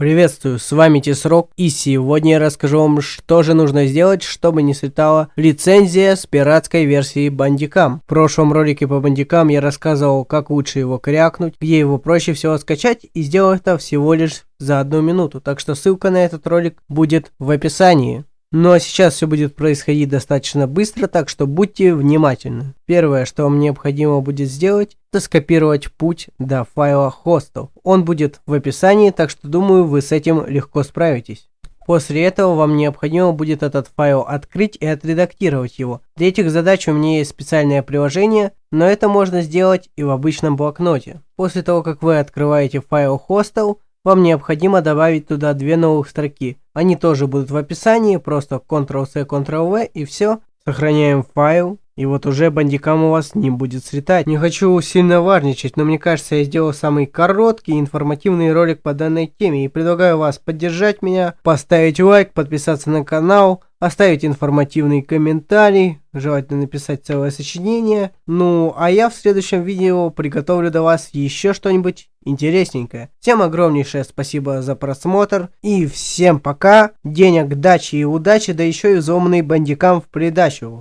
Приветствую, с вами Тесрок, и сегодня я расскажу вам, что же нужно сделать, чтобы не слетала лицензия с пиратской версии Бандикам. В прошлом ролике по Бандикам я рассказывал, как лучше его крякнуть, где его проще всего скачать, и сделал это всего лишь за одну минуту, так что ссылка на этот ролик будет в описании. Ну а сейчас все будет происходить достаточно быстро, так что будьте внимательны. Первое, что вам необходимо будет сделать, это скопировать путь до файла hostel. Он будет в описании, так что думаю вы с этим легко справитесь. После этого вам необходимо будет этот файл открыть и отредактировать его. Для этих задач у меня есть специальное приложение, но это можно сделать и в обычном блокноте. После того, как вы открываете файл hostel, вам необходимо добавить туда две новых строки. Они тоже будут в описании, просто Ctrl-C, Ctrl-V и все. Сохраняем файл. И вот уже бандикам у вас не будет слетать. Не хочу сильно важничать, но мне кажется, я сделал самый короткий информативный ролик по данной теме. И предлагаю вас поддержать меня, поставить лайк, подписаться на канал, оставить информативный комментарий, желательно написать целое сочинение. Ну, а я в следующем видео приготовлю для вас еще что-нибудь интересненькое. Всем огромнейшее спасибо за просмотр и всем пока, денег, дачи и удачи, да еще и взломанный бандикам в придачу.